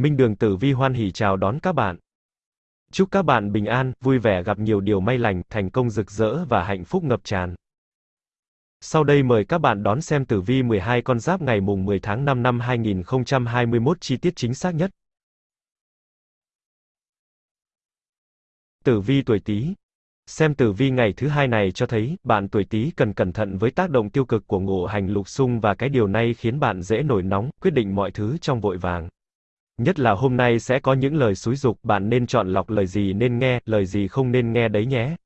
Minh Đường Tử Vi hoan hỉ chào đón các bạn. Chúc các bạn bình an, vui vẻ gặp nhiều điều may lành, thành công rực rỡ và hạnh phúc ngập tràn. Sau đây mời các bạn đón xem tử vi 12 con giáp ngày mùng 10 tháng 5 năm 2021 chi tiết chính xác nhất. Tử vi tuổi Tý Xem tử vi ngày thứ hai này cho thấy, bạn tuổi Tý cần cẩn thận với tác động tiêu cực của ngũ hành lục xung và cái điều này khiến bạn dễ nổi nóng, quyết định mọi thứ trong vội vàng. Nhất là hôm nay sẽ có những lời xúi dục, bạn nên chọn lọc lời gì nên nghe, lời gì không nên nghe đấy nhé.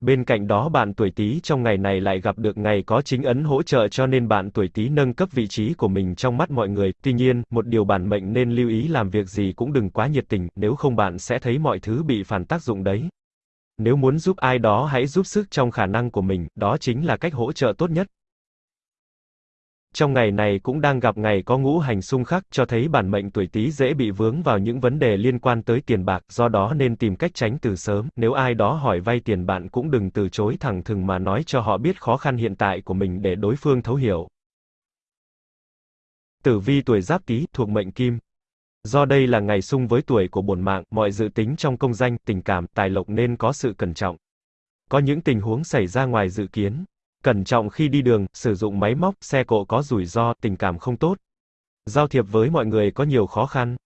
Bên cạnh đó bạn tuổi Tý trong ngày này lại gặp được ngày có chính ấn hỗ trợ cho nên bạn tuổi Tý nâng cấp vị trí của mình trong mắt mọi người. Tuy nhiên, một điều bản mệnh nên lưu ý làm việc gì cũng đừng quá nhiệt tình, nếu không bạn sẽ thấy mọi thứ bị phản tác dụng đấy. Nếu muốn giúp ai đó hãy giúp sức trong khả năng của mình, đó chính là cách hỗ trợ tốt nhất. Trong ngày này cũng đang gặp ngày có ngũ hành xung khắc, cho thấy bản mệnh tuổi Tý dễ bị vướng vào những vấn đề liên quan tới tiền bạc, do đó nên tìm cách tránh từ sớm. Nếu ai đó hỏi vay tiền bạn cũng đừng từ chối thẳng thừng mà nói cho họ biết khó khăn hiện tại của mình để đối phương thấu hiểu. Tử vi tuổi Giáp Tý thuộc mệnh Kim. Do đây là ngày xung với tuổi của bổn mạng, mọi dự tính trong công danh, tình cảm, tài lộc nên có sự cẩn trọng. Có những tình huống xảy ra ngoài dự kiến, Cẩn trọng khi đi đường, sử dụng máy móc, xe cộ có rủi ro, tình cảm không tốt. Giao thiệp với mọi người có nhiều khó khăn.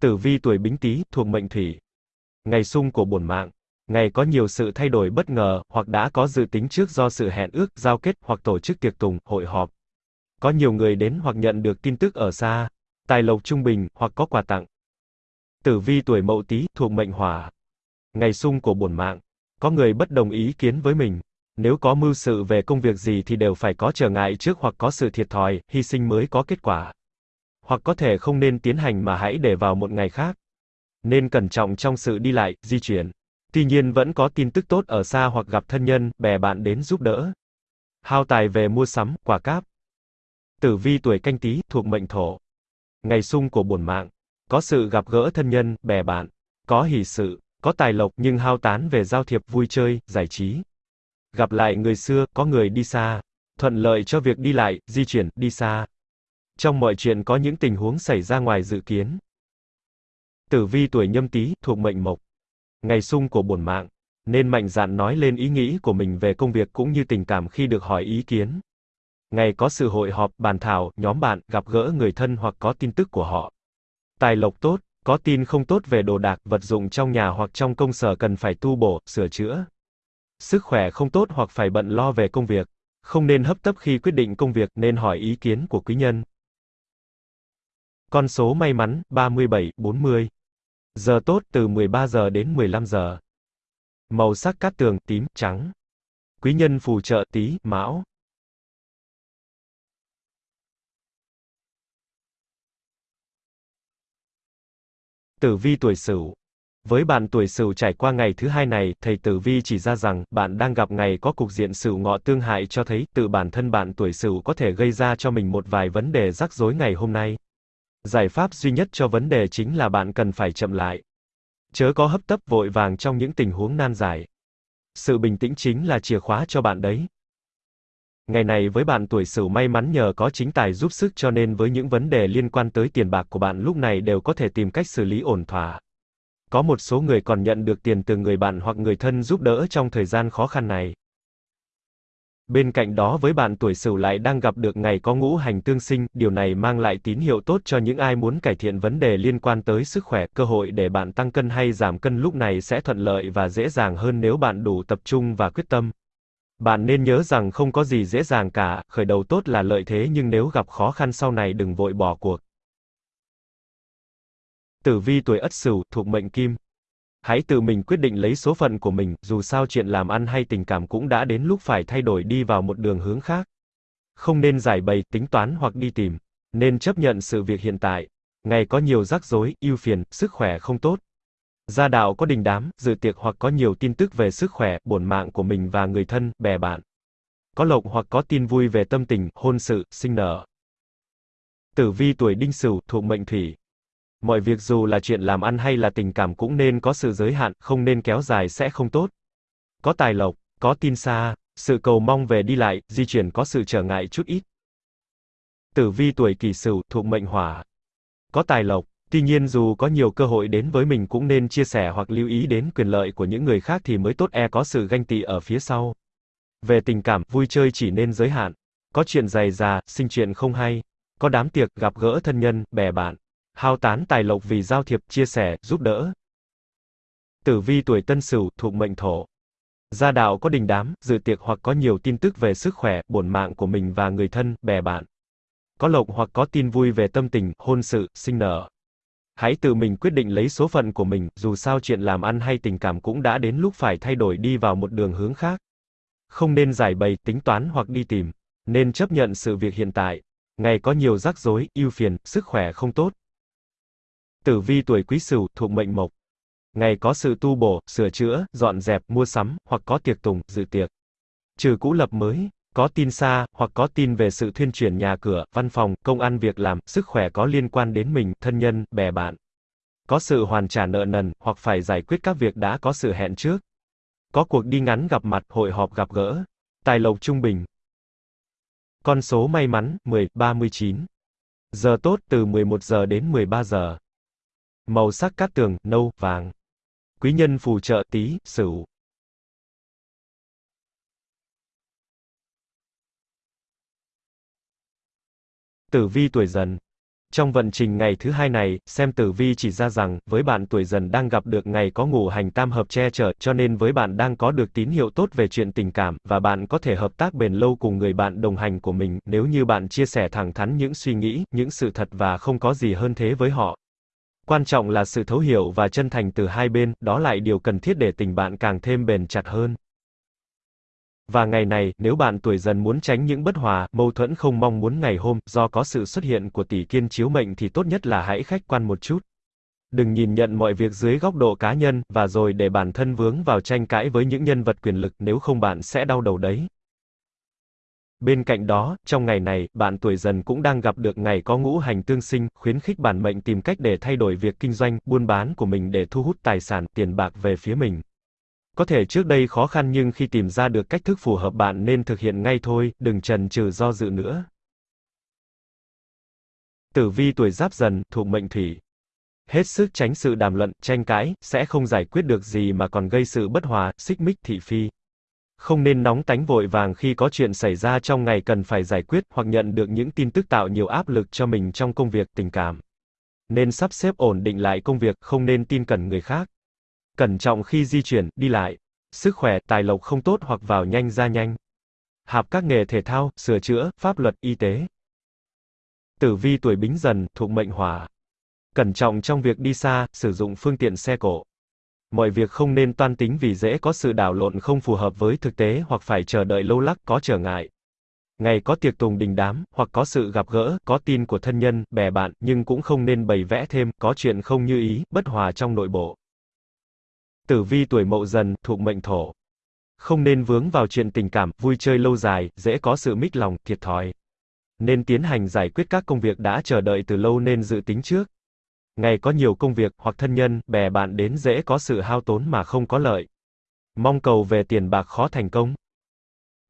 Tử vi tuổi Bính Tý, thuộc mệnh Thủy. Ngày sung của bổn mạng. Ngày có nhiều sự thay đổi bất ngờ, hoặc đã có dự tính trước do sự hẹn ước, giao kết, hoặc tổ chức tiệc tùng, hội họp. Có nhiều người đến hoặc nhận được tin tức ở xa. Tài lộc trung bình, hoặc có quà tặng. Tử vi tuổi Mậu Tý, thuộc mệnh Hỏa. Ngày sung của bổn mạng. Có người bất đồng ý kiến với mình. Nếu có mưu sự về công việc gì thì đều phải có trở ngại trước hoặc có sự thiệt thòi, hy sinh mới có kết quả. Hoặc có thể không nên tiến hành mà hãy để vào một ngày khác. Nên cẩn trọng trong sự đi lại, di chuyển. Tuy nhiên vẫn có tin tức tốt ở xa hoặc gặp thân nhân, bè bạn đến giúp đỡ. Hao tài về mua sắm, quà cáp. Tử vi tuổi canh tí, thuộc mệnh thổ. Ngày sung của bổn mạng. Có sự gặp gỡ thân nhân, bè bạn. Có hỷ sự, có tài lộc nhưng hao tán về giao thiệp vui chơi, giải trí. Gặp lại người xưa, có người đi xa. Thuận lợi cho việc đi lại, di chuyển, đi xa. Trong mọi chuyện có những tình huống xảy ra ngoài dự kiến. Tử vi tuổi nhâm tý, thuộc mệnh mộc. Ngày sung của bổn mạng. Nên mạnh dạn nói lên ý nghĩ của mình về công việc cũng như tình cảm khi được hỏi ý kiến. Ngày có sự hội họp, bàn thảo, nhóm bạn, gặp gỡ người thân hoặc có tin tức của họ. Tài lộc tốt, có tin không tốt về đồ đạc, vật dụng trong nhà hoặc trong công sở cần phải tu bổ, sửa chữa. Sức khỏe không tốt hoặc phải bận lo về công việc. Không nên hấp tấp khi quyết định công việc, nên hỏi ý kiến của quý nhân. Con số may mắn, 37, 40. Giờ tốt từ 13 giờ đến 15 giờ. Màu sắc cát tường, tím, trắng. Quý nhân phù trợ tí, mão. Tử vi tuổi Sửu với bạn tuổi Sửu trải qua ngày thứ hai này, thầy Tử Vi chỉ ra rằng, bạn đang gặp ngày có cục diện Sửu ngọ tương hại cho thấy, tự bản thân bạn tuổi Sửu có thể gây ra cho mình một vài vấn đề rắc rối ngày hôm nay. Giải pháp duy nhất cho vấn đề chính là bạn cần phải chậm lại. Chớ có hấp tấp vội vàng trong những tình huống nan giải. Sự bình tĩnh chính là chìa khóa cho bạn đấy. Ngày này với bạn tuổi Sửu may mắn nhờ có chính tài giúp sức cho nên với những vấn đề liên quan tới tiền bạc của bạn lúc này đều có thể tìm cách xử lý ổn thỏa. Có một số người còn nhận được tiền từ người bạn hoặc người thân giúp đỡ trong thời gian khó khăn này. Bên cạnh đó với bạn tuổi Sửu lại đang gặp được ngày có ngũ hành tương sinh, điều này mang lại tín hiệu tốt cho những ai muốn cải thiện vấn đề liên quan tới sức khỏe, cơ hội để bạn tăng cân hay giảm cân lúc này sẽ thuận lợi và dễ dàng hơn nếu bạn đủ tập trung và quyết tâm. Bạn nên nhớ rằng không có gì dễ dàng cả, khởi đầu tốt là lợi thế nhưng nếu gặp khó khăn sau này đừng vội bỏ cuộc. Tử vi tuổi Ất Sửu, thuộc mệnh Kim. Hãy tự mình quyết định lấy số phận của mình, dù sao chuyện làm ăn hay tình cảm cũng đã đến lúc phải thay đổi đi vào một đường hướng khác. Không nên giải bày, tính toán hoặc đi tìm. Nên chấp nhận sự việc hiện tại. Ngày có nhiều rắc rối, ưu phiền, sức khỏe không tốt. Gia đạo có đình đám, dự tiệc hoặc có nhiều tin tức về sức khỏe, bổn mạng của mình và người thân, bè bạn. Có lộc hoặc có tin vui về tâm tình, hôn sự, sinh nở. Tử vi tuổi Đinh Sửu, thuộc mệnh Thủy. Mọi việc dù là chuyện làm ăn hay là tình cảm cũng nên có sự giới hạn, không nên kéo dài sẽ không tốt. Có tài lộc, có tin xa, sự cầu mong về đi lại, di chuyển có sự trở ngại chút ít. Tử vi tuổi Kỷ Sửu, thuộc mệnh Hỏa. Có tài lộc. Tuy nhiên dù có nhiều cơ hội đến với mình cũng nên chia sẻ hoặc lưu ý đến quyền lợi của những người khác thì mới tốt e có sự ganh tị ở phía sau. Về tình cảm, vui chơi chỉ nên giới hạn. Có chuyện dày già, sinh chuyện không hay. Có đám tiệc, gặp gỡ thân nhân, bè bạn. Hao tán tài lộc vì giao thiệp, chia sẻ, giúp đỡ. Tử vi tuổi Tân Sửu, thuộc mệnh Thổ. Gia đạo có đình đám, dự tiệc hoặc có nhiều tin tức về sức khỏe, bổn mạng của mình và người thân, bè bạn. Có lộc hoặc có tin vui về tâm tình, hôn sự, sinh nở. Hãy tự mình quyết định lấy số phận của mình, dù sao chuyện làm ăn hay tình cảm cũng đã đến lúc phải thay đổi đi vào một đường hướng khác. Không nên giải bày, tính toán hoặc đi tìm. Nên chấp nhận sự việc hiện tại. Ngày có nhiều rắc rối, ưu phiền, sức khỏe không tốt. Tử vi tuổi Quý Sửu, thuộc mệnh Mộc. Ngày có sự tu bổ, sửa chữa, dọn dẹp, mua sắm, hoặc có tiệc tùng, dự tiệc. Trừ cũ lập mới, có tin xa, hoặc có tin về sự thuyên chuyển nhà cửa, văn phòng, công ăn việc làm, sức khỏe có liên quan đến mình, thân nhân, bè bạn. Có sự hoàn trả nợ nần, hoặc phải giải quyết các việc đã có sự hẹn trước. Có cuộc đi ngắn gặp mặt, hội họp gặp gỡ. Tài lộc trung bình. Con số may mắn, 10, 39. Giờ tốt từ 11 giờ đến 13 giờ. Màu sắc cát tường, nâu, vàng. Quý nhân phù trợ tí, sửu. Tử vi tuổi dần Trong vận trình ngày thứ hai này, xem tử vi chỉ ra rằng, với bạn tuổi dần đang gặp được ngày có ngũ hành tam hợp che chở, cho nên với bạn đang có được tín hiệu tốt về chuyện tình cảm, và bạn có thể hợp tác bền lâu cùng người bạn đồng hành của mình, nếu như bạn chia sẻ thẳng thắn những suy nghĩ, những sự thật và không có gì hơn thế với họ. Quan trọng là sự thấu hiểu và chân thành từ hai bên, đó lại điều cần thiết để tình bạn càng thêm bền chặt hơn. Và ngày này, nếu bạn tuổi dần muốn tránh những bất hòa, mâu thuẫn không mong muốn ngày hôm, do có sự xuất hiện của tỷ kiên chiếu mệnh thì tốt nhất là hãy khách quan một chút. Đừng nhìn nhận mọi việc dưới góc độ cá nhân, và rồi để bản thân vướng vào tranh cãi với những nhân vật quyền lực, nếu không bạn sẽ đau đầu đấy. Bên cạnh đó, trong ngày này, bạn tuổi dần cũng đang gặp được ngày có ngũ hành tương sinh, khuyến khích bản mệnh tìm cách để thay đổi việc kinh doanh, buôn bán của mình để thu hút tài sản, tiền bạc về phía mình. Có thể trước đây khó khăn nhưng khi tìm ra được cách thức phù hợp bạn nên thực hiện ngay thôi, đừng chần chừ do dự nữa. Tử vi tuổi giáp dần, thuộc mệnh thủy. Hết sức tránh sự đàm luận, tranh cãi, sẽ không giải quyết được gì mà còn gây sự bất hòa, xích mích thị phi. Không nên nóng tánh vội vàng khi có chuyện xảy ra trong ngày cần phải giải quyết hoặc nhận được những tin tức tạo nhiều áp lực cho mình trong công việc, tình cảm. Nên sắp xếp ổn định lại công việc, không nên tin cẩn người khác. Cẩn trọng khi di chuyển, đi lại. Sức khỏe, tài lộc không tốt hoặc vào nhanh ra nhanh. Hạp các nghề thể thao, sửa chữa, pháp luật, y tế. Tử vi tuổi bính dần, thuộc mệnh hỏa. Cẩn trọng trong việc đi xa, sử dụng phương tiện xe cộ. Mọi việc không nên toan tính vì dễ có sự đảo lộn không phù hợp với thực tế hoặc phải chờ đợi lâu lắc có trở ngại. Ngày có tiệc tùng đình đám, hoặc có sự gặp gỡ, có tin của thân nhân, bè bạn, nhưng cũng không nên bày vẽ thêm, có chuyện không như ý, bất hòa trong nội bộ. Tử vi tuổi mậu dần, thuộc mệnh thổ. Không nên vướng vào chuyện tình cảm, vui chơi lâu dài, dễ có sự mít lòng, thiệt thòi. Nên tiến hành giải quyết các công việc đã chờ đợi từ lâu nên dự tính trước. Ngày có nhiều công việc, hoặc thân nhân, bè bạn đến dễ có sự hao tốn mà không có lợi. Mong cầu về tiền bạc khó thành công.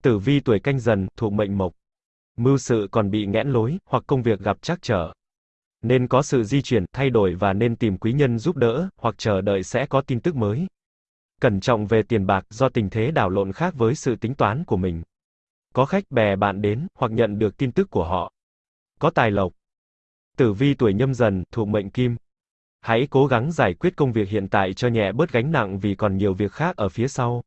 Tử vi tuổi canh dần, thuộc mệnh mộc. Mưu sự còn bị nghẽn lối, hoặc công việc gặp trắc trở. Nên có sự di chuyển, thay đổi và nên tìm quý nhân giúp đỡ, hoặc chờ đợi sẽ có tin tức mới. Cẩn trọng về tiền bạc, do tình thế đảo lộn khác với sự tính toán của mình. Có khách bè bạn đến, hoặc nhận được tin tức của họ. Có tài lộc. Tử vi tuổi nhâm dần, thuộc mệnh kim. Hãy cố gắng giải quyết công việc hiện tại cho nhẹ bớt gánh nặng vì còn nhiều việc khác ở phía sau.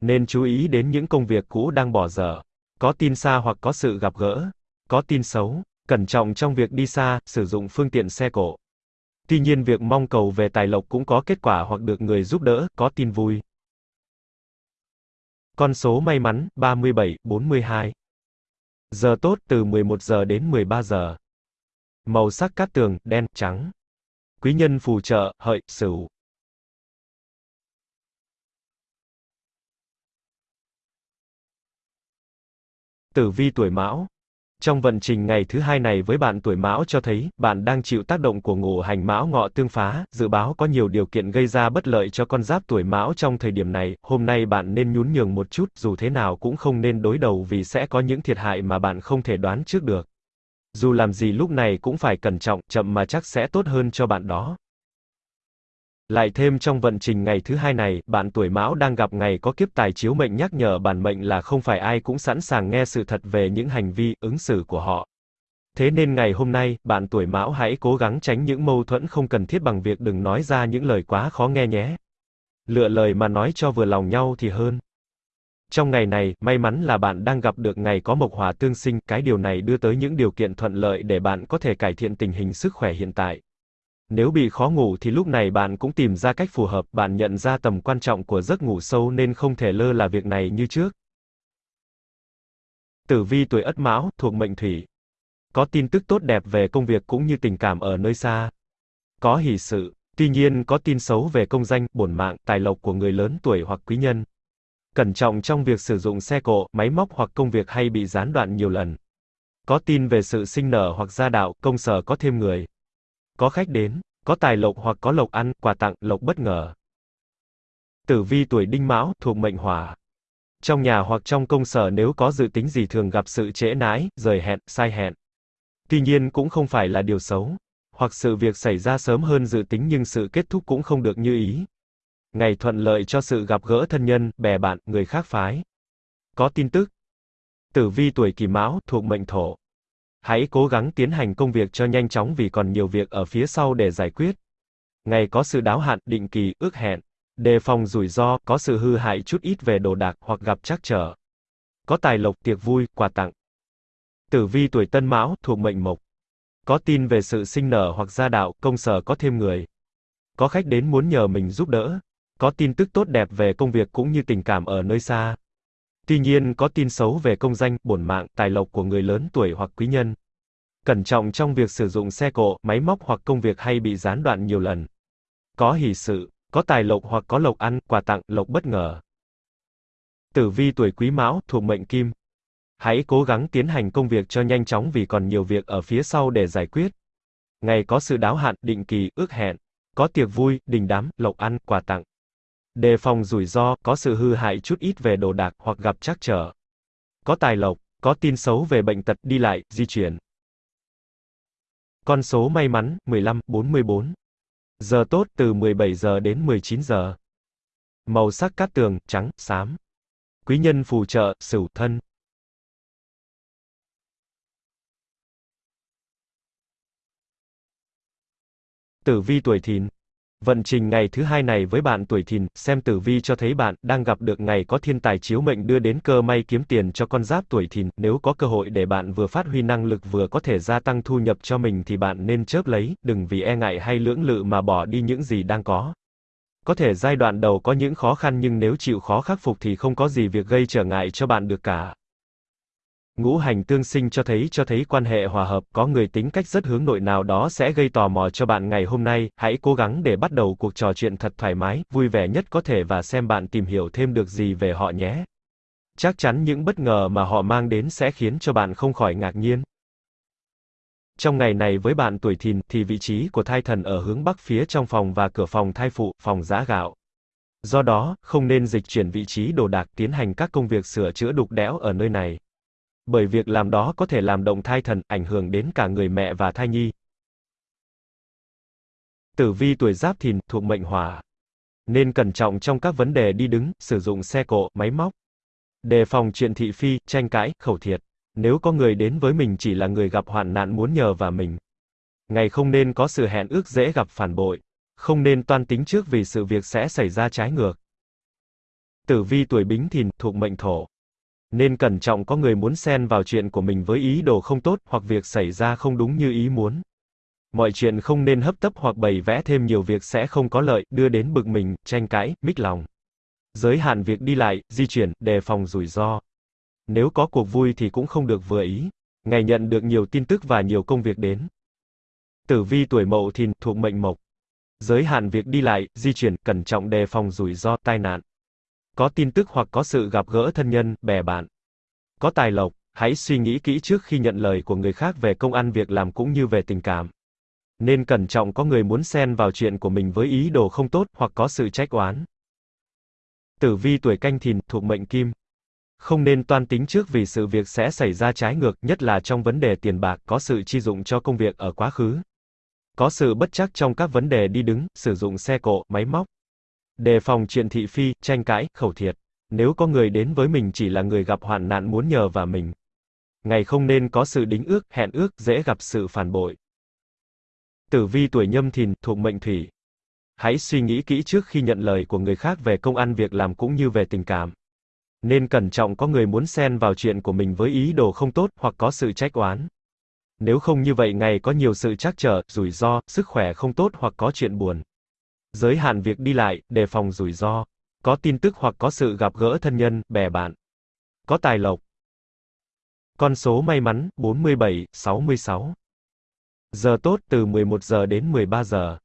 Nên chú ý đến những công việc cũ đang bỏ dở. Có tin xa hoặc có sự gặp gỡ. Có tin xấu. Cẩn trọng trong việc đi xa, sử dụng phương tiện xe cộ. Tuy nhiên việc mong cầu về tài lộc cũng có kết quả hoặc được người giúp đỡ, có tin vui. Con số may mắn, 37, 42. Giờ tốt từ 11 giờ đến 13 giờ. Màu sắc cát tường, đen, trắng. Quý nhân phù trợ, hợi, sửu. Tử vi tuổi mão. Trong vận trình ngày thứ hai này với bạn tuổi Mão cho thấy, bạn đang chịu tác động của ngũ hành Mão ngọ tương phá, dự báo có nhiều điều kiện gây ra bất lợi cho con giáp tuổi Mão trong thời điểm này, hôm nay bạn nên nhún nhường một chút, dù thế nào cũng không nên đối đầu vì sẽ có những thiệt hại mà bạn không thể đoán trước được. Dù làm gì lúc này cũng phải cẩn trọng, chậm mà chắc sẽ tốt hơn cho bạn đó. Lại thêm trong vận trình ngày thứ hai này, bạn tuổi Mão đang gặp ngày có kiếp tài chiếu mệnh nhắc nhở bản mệnh là không phải ai cũng sẵn sàng nghe sự thật về những hành vi, ứng xử của họ. Thế nên ngày hôm nay, bạn tuổi Mão hãy cố gắng tránh những mâu thuẫn không cần thiết bằng việc đừng nói ra những lời quá khó nghe nhé. Lựa lời mà nói cho vừa lòng nhau thì hơn. Trong ngày này, may mắn là bạn đang gặp được ngày có mộc hỏa tương sinh, cái điều này đưa tới những điều kiện thuận lợi để bạn có thể cải thiện tình hình sức khỏe hiện tại. Nếu bị khó ngủ thì lúc này bạn cũng tìm ra cách phù hợp, bạn nhận ra tầm quan trọng của giấc ngủ sâu nên không thể lơ là việc này như trước. Tử vi tuổi Ất Mão, thuộc mệnh Thủy. Có tin tức tốt đẹp về công việc cũng như tình cảm ở nơi xa. Có hỷ sự, tuy nhiên có tin xấu về công danh, bổn mạng, tài lộc của người lớn tuổi hoặc quý nhân. Cẩn trọng trong việc sử dụng xe cộ, máy móc hoặc công việc hay bị gián đoạn nhiều lần. Có tin về sự sinh nở hoặc gia đạo, công sở có thêm người. Có khách đến, có tài lộc hoặc có lộc ăn, quà tặng, lộc bất ngờ. Tử vi tuổi đinh mão, thuộc mệnh hỏa. Trong nhà hoặc trong công sở nếu có dự tính gì thường gặp sự trễ nãi, rời hẹn, sai hẹn. Tuy nhiên cũng không phải là điều xấu. Hoặc sự việc xảy ra sớm hơn dự tính nhưng sự kết thúc cũng không được như ý. Ngày thuận lợi cho sự gặp gỡ thân nhân, bè bạn, người khác phái. Có tin tức. Tử vi tuổi kỷ mão, thuộc mệnh thổ. Hãy cố gắng tiến hành công việc cho nhanh chóng vì còn nhiều việc ở phía sau để giải quyết. Ngày có sự đáo hạn, định kỳ, ước hẹn. Đề phòng rủi ro, có sự hư hại chút ít về đồ đạc hoặc gặp trắc trở. Có tài lộc, tiệc vui, quà tặng. Tử vi tuổi Tân Mão, thuộc mệnh Mộc. Có tin về sự sinh nở hoặc gia đạo, công sở có thêm người. Có khách đến muốn nhờ mình giúp đỡ. Có tin tức tốt đẹp về công việc cũng như tình cảm ở nơi xa. Tuy nhiên có tin xấu về công danh, bổn mạng, tài lộc của người lớn tuổi hoặc quý nhân. Cẩn trọng trong việc sử dụng xe cộ, máy móc hoặc công việc hay bị gián đoạn nhiều lần. Có hỷ sự, có tài lộc hoặc có lộc ăn, quà tặng, lộc bất ngờ. Tử vi tuổi Quý Mão, thuộc mệnh Kim. Hãy cố gắng tiến hành công việc cho nhanh chóng vì còn nhiều việc ở phía sau để giải quyết. Ngày có sự đáo hạn, định kỳ, ước hẹn. Có tiệc vui, đình đám, lộc ăn, quà tặng. Đề phòng rủi ro, có sự hư hại chút ít về đồ đạc hoặc gặp trắc trở. Có tài lộc, có tin xấu về bệnh tật, đi lại, di chuyển. Con số may mắn, 15, 44. Giờ tốt từ 17 giờ đến 19 giờ. Màu sắc cát tường, trắng, xám. Quý nhân phù trợ, sửu thân. Tử vi tuổi thìn. Vận trình ngày thứ hai này với bạn tuổi thìn, xem tử vi cho thấy bạn đang gặp được ngày có thiên tài chiếu mệnh đưa đến cơ may kiếm tiền cho con giáp tuổi thìn, nếu có cơ hội để bạn vừa phát huy năng lực vừa có thể gia tăng thu nhập cho mình thì bạn nên chớp lấy, đừng vì e ngại hay lưỡng lự mà bỏ đi những gì đang có. Có thể giai đoạn đầu có những khó khăn nhưng nếu chịu khó khắc phục thì không có gì việc gây trở ngại cho bạn được cả. Ngũ hành tương sinh cho thấy cho thấy quan hệ hòa hợp, có người tính cách rất hướng nội nào đó sẽ gây tò mò cho bạn ngày hôm nay, hãy cố gắng để bắt đầu cuộc trò chuyện thật thoải mái, vui vẻ nhất có thể và xem bạn tìm hiểu thêm được gì về họ nhé. Chắc chắn những bất ngờ mà họ mang đến sẽ khiến cho bạn không khỏi ngạc nhiên. Trong ngày này với bạn tuổi thìn thì vị trí của thai thần ở hướng bắc phía trong phòng và cửa phòng thai phụ, phòng giã gạo. Do đó, không nên dịch chuyển vị trí đồ đạc tiến hành các công việc sửa chữa đục đẽo ở nơi này bởi việc làm đó có thể làm động thai thần, ảnh hưởng đến cả người mẹ và thai nhi. Tử vi tuổi giáp thìn, thuộc mệnh hỏa. Nên cẩn trọng trong các vấn đề đi đứng, sử dụng xe cộ, máy móc. Đề phòng chuyện thị phi, tranh cãi, khẩu thiệt. Nếu có người đến với mình chỉ là người gặp hoạn nạn muốn nhờ vào mình. Ngày không nên có sự hẹn ước dễ gặp phản bội. Không nên toan tính trước vì sự việc sẽ xảy ra trái ngược. Tử vi tuổi bính thìn, thuộc mệnh thổ. Nên cẩn trọng có người muốn xen vào chuyện của mình với ý đồ không tốt, hoặc việc xảy ra không đúng như ý muốn. Mọi chuyện không nên hấp tấp hoặc bày vẽ thêm nhiều việc sẽ không có lợi, đưa đến bực mình, tranh cãi, mích lòng. Giới hạn việc đi lại, di chuyển, đề phòng rủi ro. Nếu có cuộc vui thì cũng không được vừa ý. Ngày nhận được nhiều tin tức và nhiều công việc đến. Tử vi tuổi mậu thìn, thuộc mệnh mộc. Giới hạn việc đi lại, di chuyển, cẩn trọng đề phòng rủi ro, tai nạn. Có tin tức hoặc có sự gặp gỡ thân nhân, bè bạn. Có tài lộc, hãy suy nghĩ kỹ trước khi nhận lời của người khác về công ăn việc làm cũng như về tình cảm. Nên cẩn trọng có người muốn xen vào chuyện của mình với ý đồ không tốt, hoặc có sự trách oán. Tử vi tuổi canh thìn, thuộc mệnh kim. Không nên toan tính trước vì sự việc sẽ xảy ra trái ngược, nhất là trong vấn đề tiền bạc, có sự chi dụng cho công việc ở quá khứ. Có sự bất chắc trong các vấn đề đi đứng, sử dụng xe cộ, máy móc. Đề phòng chuyện thị phi, tranh cãi, khẩu thiệt. Nếu có người đến với mình chỉ là người gặp hoạn nạn muốn nhờ vào mình. Ngày không nên có sự đính ước, hẹn ước, dễ gặp sự phản bội. Tử vi tuổi nhâm thìn, thuộc mệnh thủy. Hãy suy nghĩ kỹ trước khi nhận lời của người khác về công ăn việc làm cũng như về tình cảm. Nên cẩn trọng có người muốn xen vào chuyện của mình với ý đồ không tốt, hoặc có sự trách oán. Nếu không như vậy ngày có nhiều sự trắc trở, rủi ro, sức khỏe không tốt hoặc có chuyện buồn. Giới hạn việc đi lại, đề phòng rủi ro. Có tin tức hoặc có sự gặp gỡ thân nhân, bè bạn. Có tài lộc. Con số may mắn, 47, 66. Giờ tốt từ 11 giờ đến 13 giờ.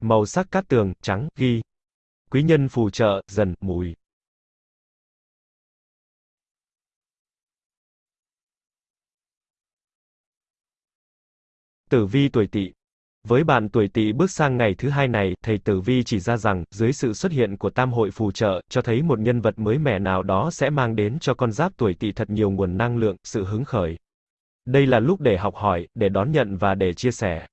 Màu sắc cát tường, trắng, ghi. Quý nhân phù trợ, dần, mùi. Tử vi tuổi Tỵ. Với bạn tuổi Tỵ bước sang ngày thứ hai này, thầy Tử vi chỉ ra rằng, dưới sự xuất hiện của tam hội phù trợ, cho thấy một nhân vật mới mẻ nào đó sẽ mang đến cho con giáp tuổi Tỵ thật nhiều nguồn năng lượng, sự hứng khởi. Đây là lúc để học hỏi, để đón nhận và để chia sẻ.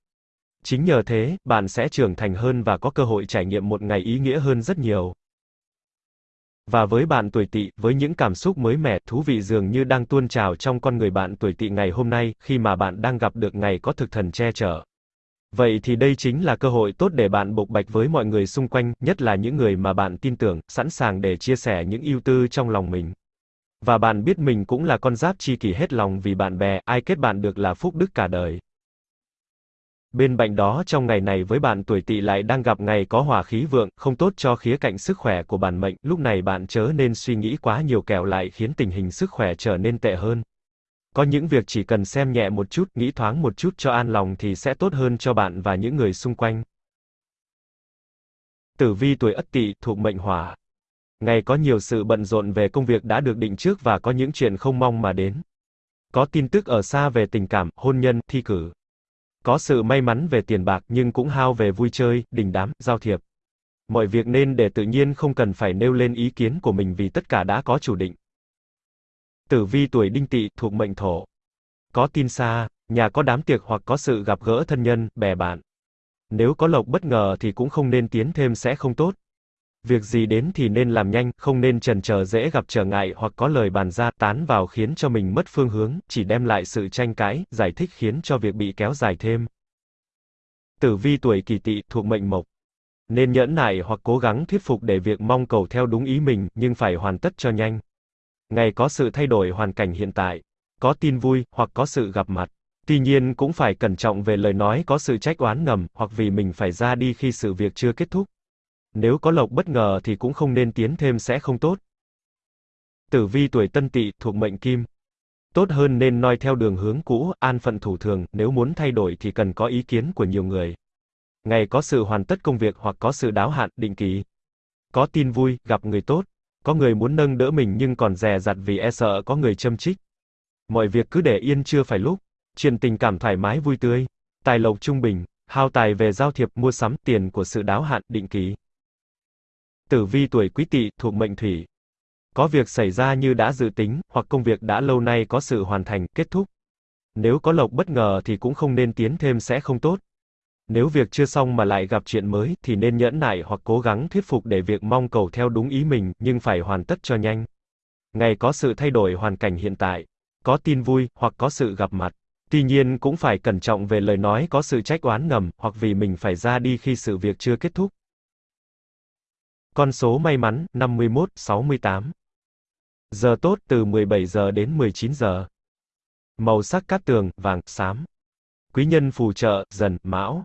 Chính nhờ thế, bạn sẽ trưởng thành hơn và có cơ hội trải nghiệm một ngày ý nghĩa hơn rất nhiều. Và với bạn tuổi tỵ, với những cảm xúc mới mẻ, thú vị dường như đang tuôn trào trong con người bạn tuổi tỵ ngày hôm nay, khi mà bạn đang gặp được ngày có thực thần che chở. Vậy thì đây chính là cơ hội tốt để bạn bộc bạch với mọi người xung quanh, nhất là những người mà bạn tin tưởng, sẵn sàng để chia sẻ những ưu tư trong lòng mình. Và bạn biết mình cũng là con giáp chi kỷ hết lòng vì bạn bè, ai kết bạn được là phúc đức cả đời. Bên cạnh đó trong ngày này với bạn tuổi tỵ lại đang gặp ngày có hỏa khí vượng, không tốt cho khía cạnh sức khỏe của bản mệnh, lúc này bạn chớ nên suy nghĩ quá nhiều kẻo lại khiến tình hình sức khỏe trở nên tệ hơn. Có những việc chỉ cần xem nhẹ một chút, nghĩ thoáng một chút cho an lòng thì sẽ tốt hơn cho bạn và những người xung quanh. Tử vi tuổi Ất Tỵ thuộc mệnh Hỏa. Ngày có nhiều sự bận rộn về công việc đã được định trước và có những chuyện không mong mà đến. Có tin tức ở xa về tình cảm, hôn nhân, thi cử. Có sự may mắn về tiền bạc nhưng cũng hao về vui chơi, đình đám, giao thiệp. Mọi việc nên để tự nhiên không cần phải nêu lên ý kiến của mình vì tất cả đã có chủ định. Tử vi tuổi đinh tỵ thuộc mệnh thổ. Có tin xa, nhà có đám tiệc hoặc có sự gặp gỡ thân nhân, bè bạn. Nếu có lộc bất ngờ thì cũng không nên tiến thêm sẽ không tốt. Việc gì đến thì nên làm nhanh, không nên trần chờ dễ gặp trở ngại hoặc có lời bàn ra tán vào khiến cho mình mất phương hướng, chỉ đem lại sự tranh cãi, giải thích khiến cho việc bị kéo dài thêm. Tử vi tuổi kỳ tỵ thuộc mệnh mộc. Nên nhẫn nại hoặc cố gắng thuyết phục để việc mong cầu theo đúng ý mình, nhưng phải hoàn tất cho nhanh. Ngày có sự thay đổi hoàn cảnh hiện tại, có tin vui, hoặc có sự gặp mặt. Tuy nhiên cũng phải cẩn trọng về lời nói có sự trách oán ngầm, hoặc vì mình phải ra đi khi sự việc chưa kết thúc. Nếu có lộc bất ngờ thì cũng không nên tiến thêm sẽ không tốt. Tử vi tuổi tân tỵ thuộc mệnh kim. Tốt hơn nên noi theo đường hướng cũ, an phận thủ thường, nếu muốn thay đổi thì cần có ý kiến của nhiều người. Ngày có sự hoàn tất công việc hoặc có sự đáo hạn, định kỳ. Có tin vui, gặp người tốt. Có người muốn nâng đỡ mình nhưng còn dè dặt vì e sợ có người châm trích. Mọi việc cứ để yên chưa phải lúc. Chuyện tình cảm thoải mái vui tươi. Tài lộc trung bình, hao tài về giao thiệp, mua sắm, tiền của sự đáo hạn, định kỳ. Tử vi tuổi quý tỵ, thuộc mệnh thủy. Có việc xảy ra như đã dự tính, hoặc công việc đã lâu nay có sự hoàn thành, kết thúc. Nếu có lộc bất ngờ thì cũng không nên tiến thêm sẽ không tốt. Nếu việc chưa xong mà lại gặp chuyện mới, thì nên nhẫn nại hoặc cố gắng thuyết phục để việc mong cầu theo đúng ý mình, nhưng phải hoàn tất cho nhanh. Ngày có sự thay đổi hoàn cảnh hiện tại, có tin vui, hoặc có sự gặp mặt. Tuy nhiên cũng phải cẩn trọng về lời nói có sự trách oán ngầm, hoặc vì mình phải ra đi khi sự việc chưa kết thúc. Con số may mắn, 51, 68. Giờ tốt từ 17 giờ đến 19 giờ. Màu sắc cát tường, vàng, xám. Quý nhân phù trợ, dần, mão.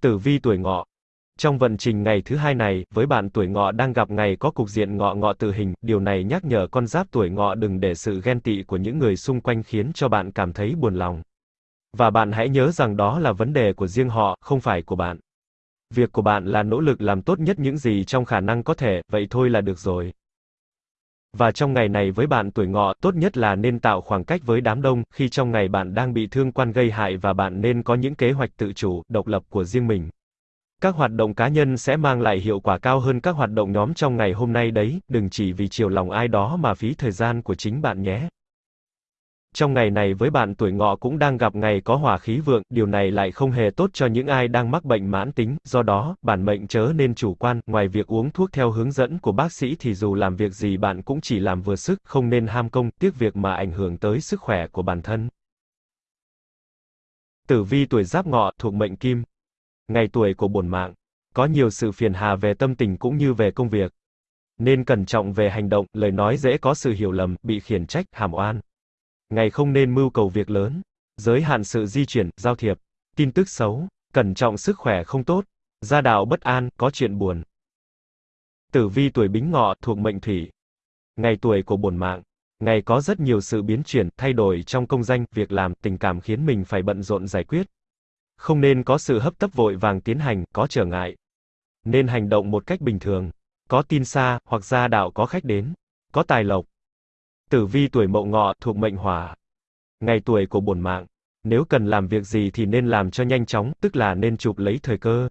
Tử vi tuổi ngọ. Trong vận trình ngày thứ hai này, với bạn tuổi ngọ đang gặp ngày có cục diện ngọ ngọ tự hình, điều này nhắc nhở con giáp tuổi ngọ đừng để sự ghen tị của những người xung quanh khiến cho bạn cảm thấy buồn lòng. Và bạn hãy nhớ rằng đó là vấn đề của riêng họ, không phải của bạn. Việc của bạn là nỗ lực làm tốt nhất những gì trong khả năng có thể, vậy thôi là được rồi. Và trong ngày này với bạn tuổi ngọ, tốt nhất là nên tạo khoảng cách với đám đông, khi trong ngày bạn đang bị thương quan gây hại và bạn nên có những kế hoạch tự chủ, độc lập của riêng mình. Các hoạt động cá nhân sẽ mang lại hiệu quả cao hơn các hoạt động nhóm trong ngày hôm nay đấy, đừng chỉ vì chiều lòng ai đó mà phí thời gian của chính bạn nhé. Trong ngày này với bạn tuổi ngọ cũng đang gặp ngày có hỏa khí vượng, điều này lại không hề tốt cho những ai đang mắc bệnh mãn tính, do đó, bản mệnh chớ nên chủ quan, ngoài việc uống thuốc theo hướng dẫn của bác sĩ thì dù làm việc gì bạn cũng chỉ làm vừa sức, không nên ham công, tiếc việc mà ảnh hưởng tới sức khỏe của bản thân. Tử vi tuổi giáp ngọ thuộc mệnh kim. Ngày tuổi của bổn mạng. Có nhiều sự phiền hà về tâm tình cũng như về công việc. Nên cẩn trọng về hành động, lời nói dễ có sự hiểu lầm, bị khiển trách, hàm oan. Ngày không nên mưu cầu việc lớn. Giới hạn sự di chuyển, giao thiệp. Tin tức xấu. Cẩn trọng sức khỏe không tốt. Gia đạo bất an, có chuyện buồn. Tử vi tuổi bính ngọ thuộc mệnh thủy. Ngày tuổi của bổn mạng. Ngày có rất nhiều sự biến chuyển, thay đổi trong công danh, việc làm, tình cảm khiến mình phải bận rộn giải quyết. Không nên có sự hấp tấp vội vàng tiến hành, có trở ngại. Nên hành động một cách bình thường. Có tin xa, hoặc gia đạo có khách đến. Có tài lộc. Tử vi tuổi mậu ngọ, thuộc mệnh hỏa. Ngày tuổi của bổn mạng. Nếu cần làm việc gì thì nên làm cho nhanh chóng, tức là nên chụp lấy thời cơ.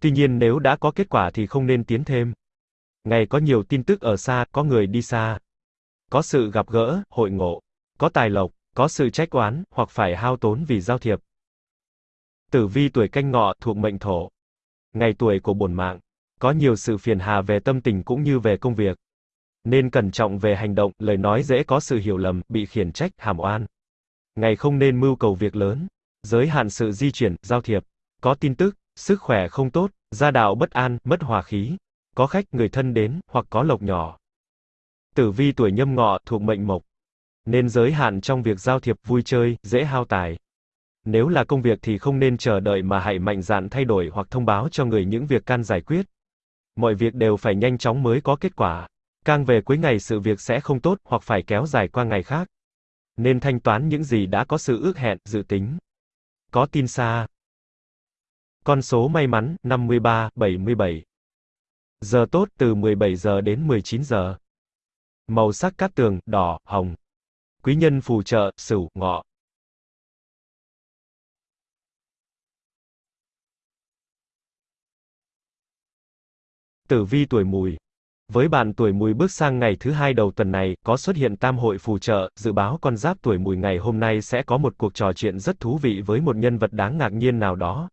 Tuy nhiên nếu đã có kết quả thì không nên tiến thêm. Ngày có nhiều tin tức ở xa, có người đi xa có sự gặp gỡ, hội ngộ, có tài lộc, có sự trách oán, hoặc phải hao tốn vì giao thiệp. Tử vi tuổi canh ngọ thuộc mệnh thổ. Ngày tuổi của bổn mạng, có nhiều sự phiền hà về tâm tình cũng như về công việc. Nên cẩn trọng về hành động, lời nói dễ có sự hiểu lầm, bị khiển trách, hàm oan. Ngày không nên mưu cầu việc lớn, giới hạn sự di chuyển, giao thiệp, có tin tức, sức khỏe không tốt, gia đạo bất an, mất hòa khí, có khách người thân đến, hoặc có lộc nhỏ. Tử vi tuổi nhâm ngọ thuộc mệnh mộc. Nên giới hạn trong việc giao thiệp vui chơi, dễ hao tài. Nếu là công việc thì không nên chờ đợi mà hãy mạnh dạn thay đổi hoặc thông báo cho người những việc can giải quyết. Mọi việc đều phải nhanh chóng mới có kết quả. Càng về cuối ngày sự việc sẽ không tốt hoặc phải kéo dài qua ngày khác. Nên thanh toán những gì đã có sự ước hẹn, dự tính. Có tin xa. Con số may mắn 53, 77. Giờ tốt từ 17 giờ đến 19 giờ. Màu sắc cát tường, đỏ, hồng. Quý nhân phù trợ, sửu, ngọ. Tử vi tuổi mùi. Với bạn tuổi mùi bước sang ngày thứ hai đầu tuần này, có xuất hiện tam hội phù trợ, dự báo con giáp tuổi mùi ngày hôm nay sẽ có một cuộc trò chuyện rất thú vị với một nhân vật đáng ngạc nhiên nào đó.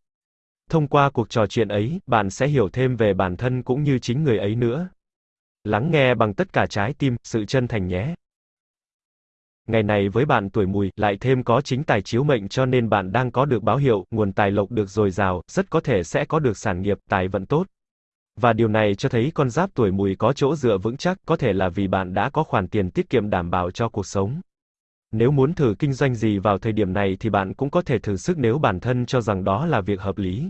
Thông qua cuộc trò chuyện ấy, bạn sẽ hiểu thêm về bản thân cũng như chính người ấy nữa. Lắng nghe bằng tất cả trái tim, sự chân thành nhé. Ngày này với bạn tuổi mùi, lại thêm có chính tài chiếu mệnh cho nên bạn đang có được báo hiệu, nguồn tài lộc được dồi dào, rất có thể sẽ có được sản nghiệp, tài vận tốt. Và điều này cho thấy con giáp tuổi mùi có chỗ dựa vững chắc, có thể là vì bạn đã có khoản tiền tiết kiệm đảm bảo cho cuộc sống. Nếu muốn thử kinh doanh gì vào thời điểm này thì bạn cũng có thể thử sức nếu bản thân cho rằng đó là việc hợp lý.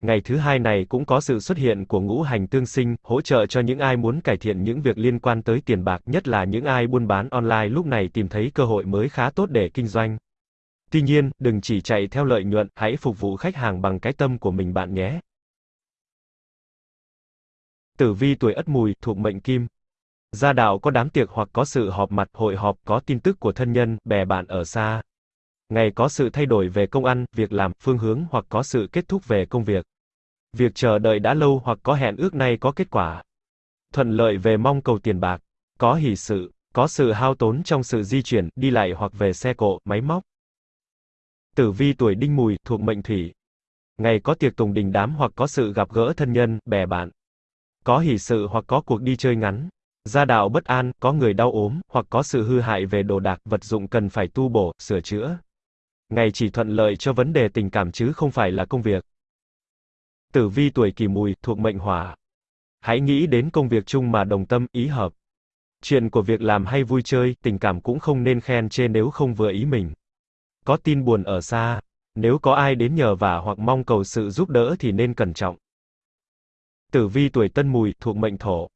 Ngày thứ hai này cũng có sự xuất hiện của ngũ hành tương sinh, hỗ trợ cho những ai muốn cải thiện những việc liên quan tới tiền bạc, nhất là những ai buôn bán online lúc này tìm thấy cơ hội mới khá tốt để kinh doanh. Tuy nhiên, đừng chỉ chạy theo lợi nhuận, hãy phục vụ khách hàng bằng cái tâm của mình bạn nhé. Tử vi tuổi Ất Mùi thuộc mệnh Kim. Gia đạo có đám tiệc hoặc có sự họp mặt, hội họp, có tin tức của thân nhân, bè bạn ở xa. Ngày có sự thay đổi về công ăn, việc làm, phương hướng hoặc có sự kết thúc về công việc. Việc chờ đợi đã lâu hoặc có hẹn ước nay có kết quả. Thuận lợi về mong cầu tiền bạc. Có hỷ sự, có sự hao tốn trong sự di chuyển, đi lại hoặc về xe cộ, máy móc. Tử vi tuổi đinh mùi, thuộc mệnh thủy. Ngày có tiệc tùng đình đám hoặc có sự gặp gỡ thân nhân, bè bạn. Có hỷ sự hoặc có cuộc đi chơi ngắn. Gia đạo bất an, có người đau ốm, hoặc có sự hư hại về đồ đạc, vật dụng cần phải tu bổ, sửa chữa. Ngày chỉ thuận lợi cho vấn đề tình cảm chứ không phải là công việc. Tử vi tuổi kỷ mùi, thuộc mệnh hỏa. Hãy nghĩ đến công việc chung mà đồng tâm, ý hợp. Chuyện của việc làm hay vui chơi, tình cảm cũng không nên khen chê nếu không vừa ý mình. Có tin buồn ở xa, nếu có ai đến nhờ vả hoặc mong cầu sự giúp đỡ thì nên cẩn trọng. Tử vi tuổi tân mùi, thuộc mệnh thổ.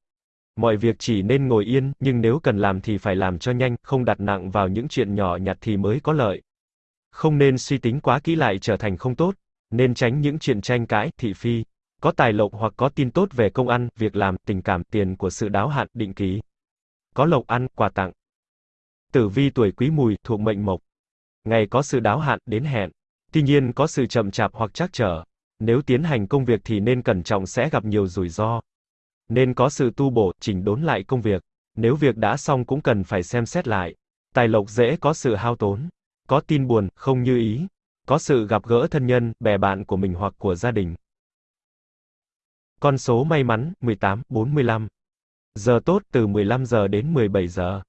Mọi việc chỉ nên ngồi yên, nhưng nếu cần làm thì phải làm cho nhanh, không đặt nặng vào những chuyện nhỏ nhặt thì mới có lợi. Không nên suy tính quá kỹ lại trở thành không tốt, nên tránh những chuyện tranh cãi, thị phi. Có tài lộc hoặc có tin tốt về công ăn, việc làm, tình cảm, tiền của sự đáo hạn, định kỳ. Có lộc ăn, quà tặng. Tử vi tuổi quý mùi, thuộc mệnh mộc. Ngày có sự đáo hạn, đến hẹn. Tuy nhiên có sự chậm chạp hoặc trắc trở. Nếu tiến hành công việc thì nên cẩn trọng sẽ gặp nhiều rủi ro. Nên có sự tu bổ, chỉnh đốn lại công việc. Nếu việc đã xong cũng cần phải xem xét lại. Tài lộc dễ có sự hao tốn. Có tin buồn, không như ý. Có sự gặp gỡ thân nhân, bè bạn của mình hoặc của gia đình. Con số may mắn, 18, 45. Giờ tốt từ 15 giờ đến 17 giờ.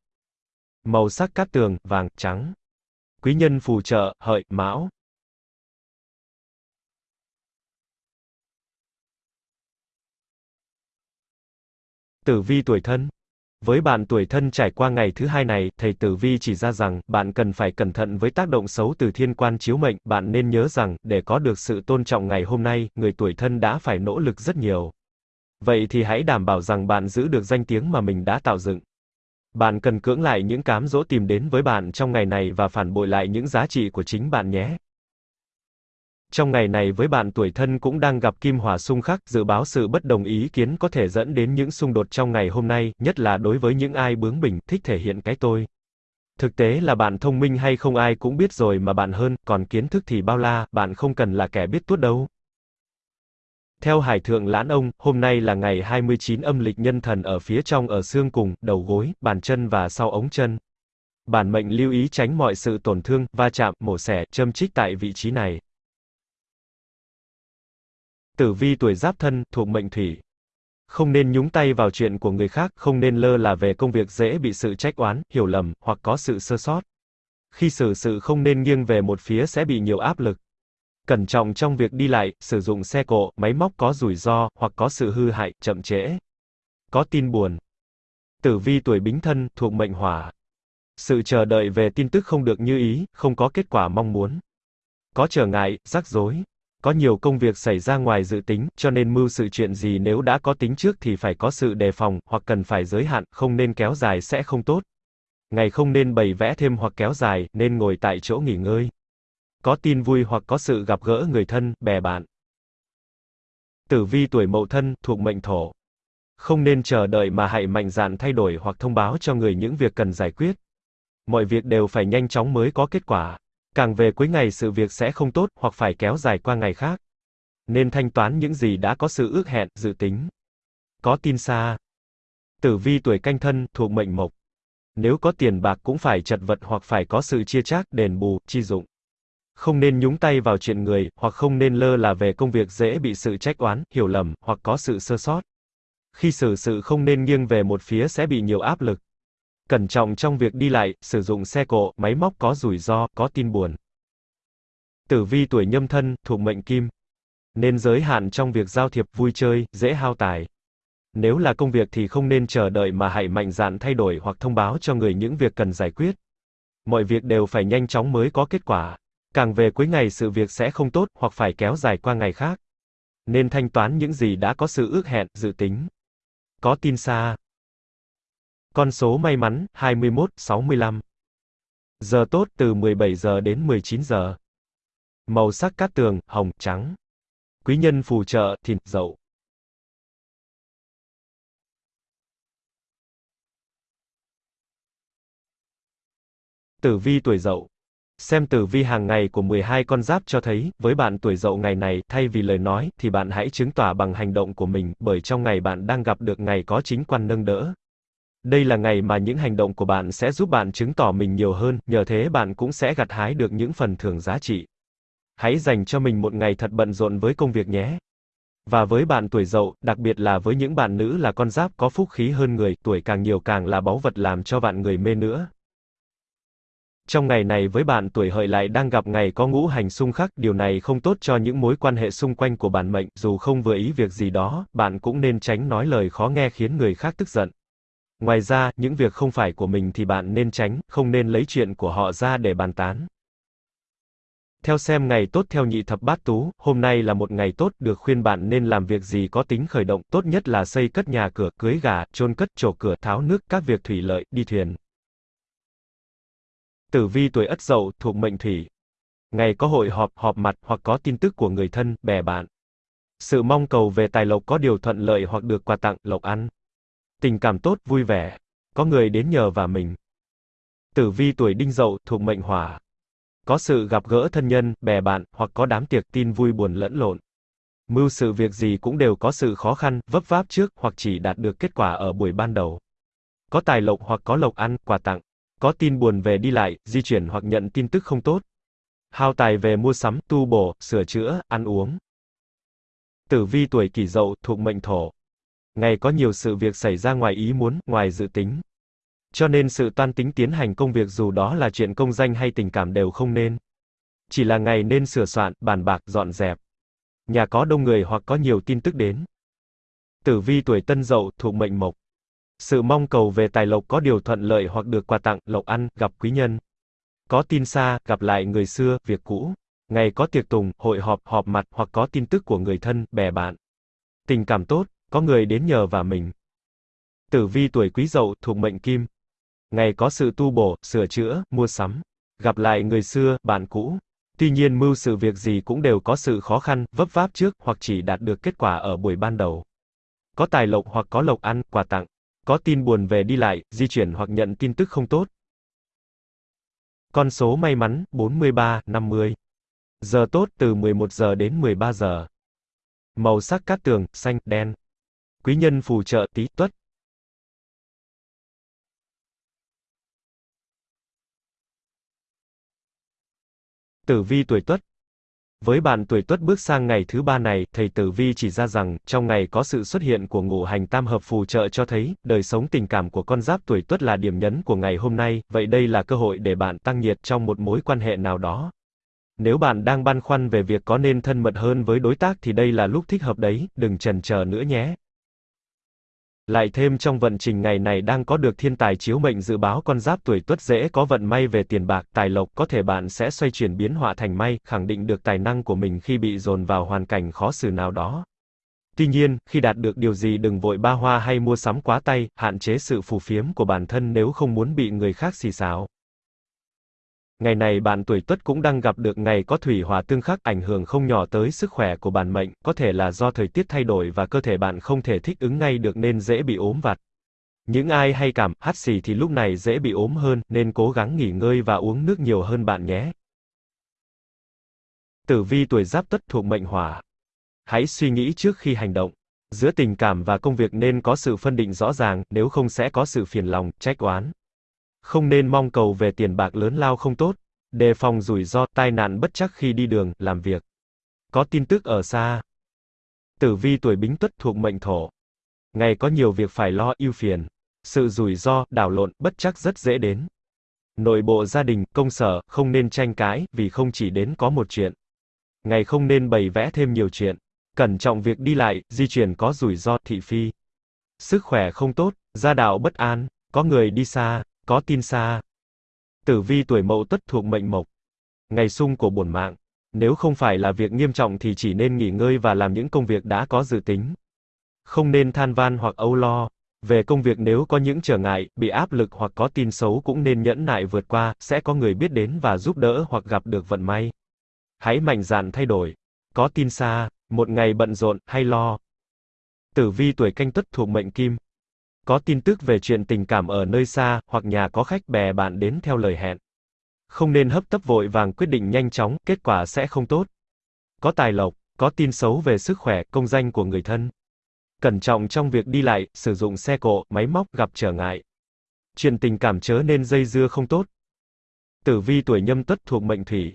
Màu sắc cát tường, vàng, trắng. Quý nhân phù trợ, hợi, mão. Tử vi tuổi thân với bạn tuổi thân trải qua ngày thứ hai này, thầy Tử Vi chỉ ra rằng, bạn cần phải cẩn thận với tác động xấu từ thiên quan chiếu mệnh, bạn nên nhớ rằng, để có được sự tôn trọng ngày hôm nay, người tuổi thân đã phải nỗ lực rất nhiều. Vậy thì hãy đảm bảo rằng bạn giữ được danh tiếng mà mình đã tạo dựng. Bạn cần cưỡng lại những cám dỗ tìm đến với bạn trong ngày này và phản bội lại những giá trị của chính bạn nhé. Trong ngày này với bạn tuổi thân cũng đang gặp kim hỏa xung khắc, dự báo sự bất đồng ý kiến có thể dẫn đến những xung đột trong ngày hôm nay, nhất là đối với những ai bướng bỉnh, thích thể hiện cái tôi. Thực tế là bạn thông minh hay không ai cũng biết rồi mà bạn hơn, còn kiến thức thì bao la, bạn không cần là kẻ biết tuốt đâu. Theo Hải Thượng Lãn Ông, hôm nay là ngày 29 âm lịch nhân thần ở phía trong ở xương cùng, đầu gối, bàn chân và sau ống chân. Bản mệnh lưu ý tránh mọi sự tổn thương, va chạm, mổ xẻ, châm chích tại vị trí này. Tử vi tuổi giáp thân, thuộc mệnh thủy. Không nên nhúng tay vào chuyện của người khác, không nên lơ là về công việc dễ bị sự trách oán, hiểu lầm, hoặc có sự sơ sót. Khi xử sự không nên nghiêng về một phía sẽ bị nhiều áp lực. Cẩn trọng trong việc đi lại, sử dụng xe cộ, máy móc có rủi ro, hoặc có sự hư hại, chậm trễ. Có tin buồn. Tử vi tuổi bính thân, thuộc mệnh hỏa. Sự chờ đợi về tin tức không được như ý, không có kết quả mong muốn. Có trở ngại, rắc rối. Có nhiều công việc xảy ra ngoài dự tính, cho nên mưu sự chuyện gì nếu đã có tính trước thì phải có sự đề phòng, hoặc cần phải giới hạn, không nên kéo dài sẽ không tốt. Ngày không nên bày vẽ thêm hoặc kéo dài, nên ngồi tại chỗ nghỉ ngơi. Có tin vui hoặc có sự gặp gỡ người thân, bè bạn. Tử vi tuổi mậu thân, thuộc mệnh thổ. Không nên chờ đợi mà hãy mạnh dạn thay đổi hoặc thông báo cho người những việc cần giải quyết. Mọi việc đều phải nhanh chóng mới có kết quả. Càng về cuối ngày sự việc sẽ không tốt, hoặc phải kéo dài qua ngày khác. Nên thanh toán những gì đã có sự ước hẹn, dự tính. Có tin xa. Tử vi tuổi canh thân, thuộc mệnh mộc. Nếu có tiền bạc cũng phải chật vật hoặc phải có sự chia chác, đền bù, chi dụng. Không nên nhúng tay vào chuyện người, hoặc không nên lơ là về công việc dễ bị sự trách oán, hiểu lầm, hoặc có sự sơ sót. Khi xử sự không nên nghiêng về một phía sẽ bị nhiều áp lực. Cẩn trọng trong việc đi lại, sử dụng xe cộ, máy móc có rủi ro, có tin buồn. Tử vi tuổi nhâm thân, thuộc mệnh kim. Nên giới hạn trong việc giao thiệp, vui chơi, dễ hao tài. Nếu là công việc thì không nên chờ đợi mà hãy mạnh dạn thay đổi hoặc thông báo cho người những việc cần giải quyết. Mọi việc đều phải nhanh chóng mới có kết quả. Càng về cuối ngày sự việc sẽ không tốt, hoặc phải kéo dài qua ngày khác. Nên thanh toán những gì đã có sự ước hẹn, dự tính. Có tin xa. Con số may mắn, 21, 65. Giờ tốt từ 17 giờ đến 19 giờ. Màu sắc cát tường, hồng, trắng. Quý nhân phù trợ, thìn, dậu. Tử vi tuổi dậu. Xem tử vi hàng ngày của 12 con giáp cho thấy, với bạn tuổi dậu ngày này, thay vì lời nói, thì bạn hãy chứng tỏ bằng hành động của mình, bởi trong ngày bạn đang gặp được ngày có chính quan nâng đỡ. Đây là ngày mà những hành động của bạn sẽ giúp bạn chứng tỏ mình nhiều hơn, nhờ thế bạn cũng sẽ gặt hái được những phần thưởng giá trị. Hãy dành cho mình một ngày thật bận rộn với công việc nhé. Và với bạn tuổi dậu, đặc biệt là với những bạn nữ là con giáp có phúc khí hơn người, tuổi càng nhiều càng là báu vật làm cho bạn người mê nữa. Trong ngày này với bạn tuổi hợi lại đang gặp ngày có ngũ hành xung khắc, điều này không tốt cho những mối quan hệ xung quanh của bản mệnh, dù không vừa ý việc gì đó, bạn cũng nên tránh nói lời khó nghe khiến người khác tức giận. Ngoài ra, những việc không phải của mình thì bạn nên tránh, không nên lấy chuyện của họ ra để bàn tán. Theo xem ngày tốt theo nhị thập bát tú, hôm nay là một ngày tốt, được khuyên bạn nên làm việc gì có tính khởi động, tốt nhất là xây cất nhà cửa, cưới gà, chôn cất, trổ cửa, tháo nước, các việc thủy lợi, đi thuyền. Tử vi tuổi Ất Dậu, thuộc mệnh Thủy. Ngày có hội họp, họp mặt, hoặc có tin tức của người thân, bè bạn. Sự mong cầu về tài lộc có điều thuận lợi hoặc được quà tặng, lộc ăn. Tình cảm tốt, vui vẻ. Có người đến nhờ và mình. Tử vi tuổi Đinh Dậu, thuộc mệnh Hỏa. Có sự gặp gỡ thân nhân, bè bạn, hoặc có đám tiệc tin vui buồn lẫn lộn. Mưu sự việc gì cũng đều có sự khó khăn, vấp váp trước, hoặc chỉ đạt được kết quả ở buổi ban đầu. Có tài lộc hoặc có lộc ăn, quà tặng. Có tin buồn về đi lại, di chuyển hoặc nhận tin tức không tốt. Hao tài về mua sắm, tu bổ, sửa chữa, ăn uống. Tử vi tuổi kỷ dậu, thuộc mệnh thổ. Ngày có nhiều sự việc xảy ra ngoài ý muốn, ngoài dự tính. Cho nên sự toan tính tiến hành công việc dù đó là chuyện công danh hay tình cảm đều không nên. Chỉ là ngày nên sửa soạn, bàn bạc, dọn dẹp. Nhà có đông người hoặc có nhiều tin tức đến. Tử vi tuổi tân dậu, thuộc mệnh mộc. Sự mong cầu về tài lộc có điều thuận lợi hoặc được quà tặng, lộc ăn, gặp quý nhân. Có tin xa, gặp lại người xưa, việc cũ. Ngày có tiệc tùng, hội họp, họp mặt hoặc có tin tức của người thân, bè bạn. Tình cảm tốt, có người đến nhờ và mình. Tử vi tuổi quý dậu, thuộc mệnh kim. Ngày có sự tu bổ, sửa chữa, mua sắm. Gặp lại người xưa, bạn cũ. Tuy nhiên mưu sự việc gì cũng đều có sự khó khăn, vấp váp trước, hoặc chỉ đạt được kết quả ở buổi ban đầu. Có tài lộc hoặc có lộc ăn, quà tặng. Có tin buồn về đi lại, di chuyển hoặc nhận tin tức không tốt. Con số may mắn, 43, 50. Giờ tốt từ 11 giờ đến 13 giờ. Màu sắc cát tường, xanh, đen. Quý nhân phù trợ tí tuất. Tử vi tuổi Tuất với bạn tuổi Tuất bước sang ngày thứ ba này, thầy Tử Vi chỉ ra rằng, trong ngày có sự xuất hiện của ngũ hành tam hợp phù trợ cho thấy, đời sống tình cảm của con giáp tuổi Tuất là điểm nhấn của ngày hôm nay, vậy đây là cơ hội để bạn tăng nhiệt trong một mối quan hệ nào đó. Nếu bạn đang băn khoăn về việc có nên thân mật hơn với đối tác thì đây là lúc thích hợp đấy, đừng chần chờ nữa nhé. Lại thêm trong vận trình ngày này đang có được thiên tài chiếu mệnh dự báo con giáp tuổi tuất dễ có vận may về tiền bạc, tài lộc, có thể bạn sẽ xoay chuyển biến họa thành may, khẳng định được tài năng của mình khi bị dồn vào hoàn cảnh khó xử nào đó. Tuy nhiên, khi đạt được điều gì đừng vội ba hoa hay mua sắm quá tay, hạn chế sự phù phiếm của bản thân nếu không muốn bị người khác xì xào. Ngày này bạn tuổi Tuất cũng đang gặp được ngày có thủy hỏa tương khắc ảnh hưởng không nhỏ tới sức khỏe của bản mệnh, có thể là do thời tiết thay đổi và cơ thể bạn không thể thích ứng ngay được nên dễ bị ốm vặt. Những ai hay cảm, hắt xì thì lúc này dễ bị ốm hơn, nên cố gắng nghỉ ngơi và uống nước nhiều hơn bạn nhé. Tử vi tuổi giáp tất thuộc mệnh hỏa. Hãy suy nghĩ trước khi hành động. Giữa tình cảm và công việc nên có sự phân định rõ ràng, nếu không sẽ có sự phiền lòng, trách oán. Không nên mong cầu về tiền bạc lớn lao không tốt, đề phòng rủi ro, tai nạn bất chắc khi đi đường, làm việc. Có tin tức ở xa. Tử vi tuổi bính tuất thuộc mệnh thổ. Ngày có nhiều việc phải lo, ưu phiền. Sự rủi ro, đảo lộn, bất chắc rất dễ đến. Nội bộ gia đình, công sở, không nên tranh cãi, vì không chỉ đến có một chuyện. Ngày không nên bày vẽ thêm nhiều chuyện. Cẩn trọng việc đi lại, di chuyển có rủi ro, thị phi. Sức khỏe không tốt, gia đạo bất an, có người đi xa, có tin xa. Tử vi tuổi mậu tuất thuộc mệnh mộc. Ngày sung của bổn mạng. Nếu không phải là việc nghiêm trọng thì chỉ nên nghỉ ngơi và làm những công việc đã có dự tính. Không nên than van hoặc âu lo. Về công việc nếu có những trở ngại, bị áp lực hoặc có tin xấu cũng nên nhẫn nại vượt qua, sẽ có người biết đến và giúp đỡ hoặc gặp được vận may. Hãy mạnh dạn thay đổi. Có tin xa, một ngày bận rộn, hay lo. Tử vi tuổi canh tuất thuộc mệnh kim, có tin tức về chuyện tình cảm ở nơi xa, hoặc nhà có khách bè bạn đến theo lời hẹn. Không nên hấp tấp vội vàng quyết định nhanh chóng, kết quả sẽ không tốt. Có tài lộc, có tin xấu về sức khỏe, công danh của người thân. Cẩn trọng trong việc đi lại, sử dụng xe cộ, máy móc gặp trở ngại. Chuyện tình cảm chớ nên dây dưa không tốt. Tử vi tuổi nhâm tuất thuộc mệnh thủy.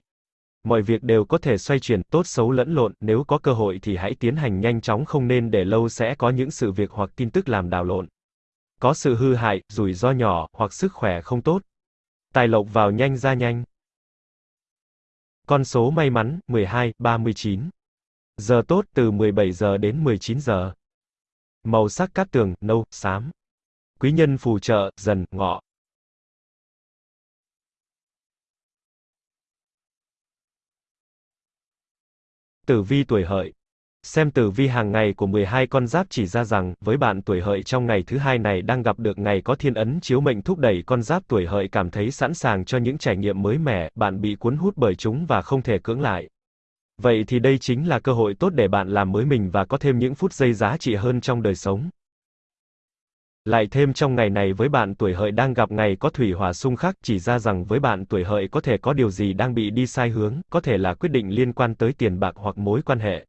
Mọi việc đều có thể xoay chuyển, tốt xấu lẫn lộn, nếu có cơ hội thì hãy tiến hành nhanh chóng không nên để lâu sẽ có những sự việc hoặc tin tức làm đảo lộn. Có sự hư hại, rủi ro nhỏ, hoặc sức khỏe không tốt. Tài lộc vào nhanh ra nhanh. Con số may mắn, 12, 39. Giờ tốt từ 17 giờ đến 19 giờ. Màu sắc cát tường, nâu, xám. Quý nhân phù trợ, dần, ngọ. Tử vi tuổi hợi. Xem tử vi hàng ngày của 12 con giáp chỉ ra rằng, với bạn tuổi hợi trong ngày thứ hai này đang gặp được ngày có thiên ấn chiếu mệnh thúc đẩy con giáp tuổi hợi cảm thấy sẵn sàng cho những trải nghiệm mới mẻ, bạn bị cuốn hút bởi chúng và không thể cưỡng lại. Vậy thì đây chính là cơ hội tốt để bạn làm mới mình và có thêm những phút giây giá trị hơn trong đời sống. Lại thêm trong ngày này với bạn tuổi hợi đang gặp ngày có thủy hỏa xung khắc chỉ ra rằng với bạn tuổi hợi có thể có điều gì đang bị đi sai hướng, có thể là quyết định liên quan tới tiền bạc hoặc mối quan hệ.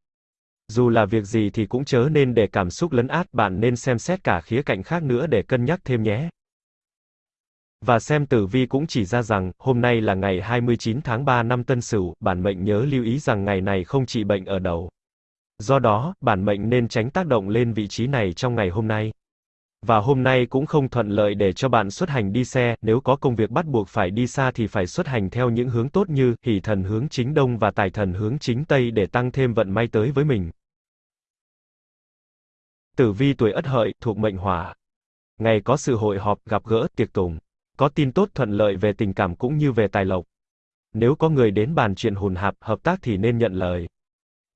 Dù là việc gì thì cũng chớ nên để cảm xúc lấn át, bạn nên xem xét cả khía cạnh khác nữa để cân nhắc thêm nhé. Và xem tử vi cũng chỉ ra rằng, hôm nay là ngày 29 tháng 3 năm Tân Sửu, bản mệnh nhớ lưu ý rằng ngày này không trị bệnh ở đầu. Do đó, bản mệnh nên tránh tác động lên vị trí này trong ngày hôm nay. Và hôm nay cũng không thuận lợi để cho bạn xuất hành đi xe, nếu có công việc bắt buộc phải đi xa thì phải xuất hành theo những hướng tốt như hỷ thần hướng chính đông và tài thần hướng chính tây để tăng thêm vận may tới với mình. Tử vi tuổi Ất Hợi thuộc mệnh Hỏa. Ngày có sự hội họp, gặp gỡ, tiệc tùng. Có tin tốt thuận lợi về tình cảm cũng như về tài lộc. Nếu có người đến bàn chuyện hùn hạp, hợp tác thì nên nhận lời.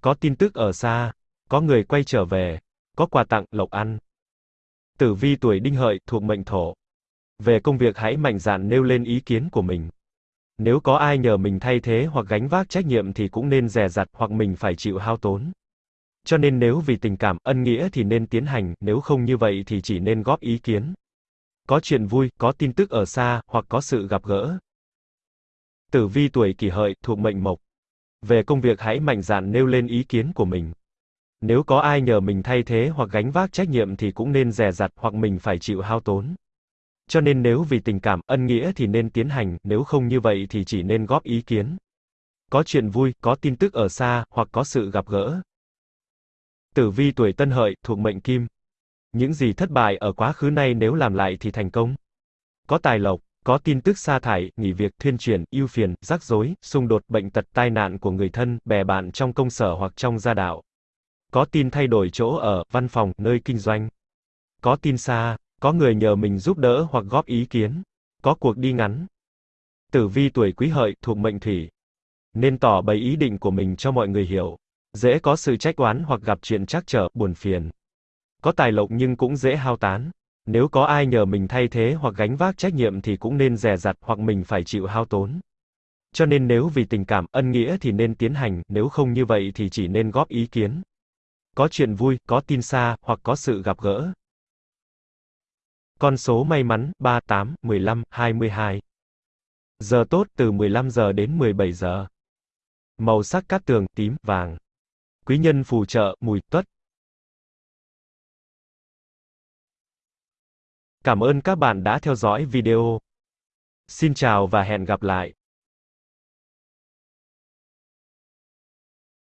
Có tin tức ở xa, có người quay trở về, có quà tặng, lộc ăn. Tử vi tuổi Đinh Hợi thuộc mệnh Thổ. Về công việc hãy mạnh dạn nêu lên ý kiến của mình. Nếu có ai nhờ mình thay thế hoặc gánh vác trách nhiệm thì cũng nên dè dặt hoặc mình phải chịu hao tốn. Cho nên nếu vì tình cảm, ân nghĩa thì nên tiến hành, nếu không như vậy thì chỉ nên góp ý kiến. Có chuyện vui, có tin tức ở xa, hoặc có sự gặp gỡ. Tử vi tuổi kỷ hợi, thuộc mệnh mộc. Về công việc hãy mạnh dạn nêu lên ý kiến của mình. Nếu có ai nhờ mình thay thế hoặc gánh vác trách nhiệm thì cũng nên dè dặt hoặc mình phải chịu hao tốn. Cho nên nếu vì tình cảm, ân nghĩa thì nên tiến hành, nếu không như vậy thì chỉ nên góp ý kiến. Có chuyện vui, có tin tức ở xa, hoặc có sự gặp gỡ. Tử vi tuổi Tân Hợi, thuộc mệnh Kim. Những gì thất bại ở quá khứ nay nếu làm lại thì thành công. Có tài lộc, có tin tức sa thải, nghỉ việc, thuyên chuyển, ưu phiền, rắc rối, xung đột, bệnh tật, tai nạn của người thân, bè bạn trong công sở hoặc trong gia đạo. Có tin thay đổi chỗ ở, văn phòng, nơi kinh doanh. Có tin xa, có người nhờ mình giúp đỡ hoặc góp ý kiến. Có cuộc đi ngắn. Tử vi tuổi quý hợi, thuộc mệnh thủy. Nên tỏ bày ý định của mình cho mọi người hiểu. Dễ có sự trách oán hoặc gặp chuyện trắc trở, buồn phiền. Có tài lộc nhưng cũng dễ hao tán. Nếu có ai nhờ mình thay thế hoặc gánh vác trách nhiệm thì cũng nên dè dặt hoặc mình phải chịu hao tốn. Cho nên nếu vì tình cảm, ân nghĩa thì nên tiến hành, nếu không như vậy thì chỉ nên góp ý kiến. Có chuyện vui, có tin xa, hoặc có sự gặp gỡ. Con số may mắn, 38, 15, 22. Giờ tốt từ 15 giờ đến 17 giờ. Màu sắc cát tường, tím, vàng. Quý nhân phù trợ, mùi, tuất. Cảm ơn các bạn đã theo dõi video. Xin chào và hẹn gặp lại.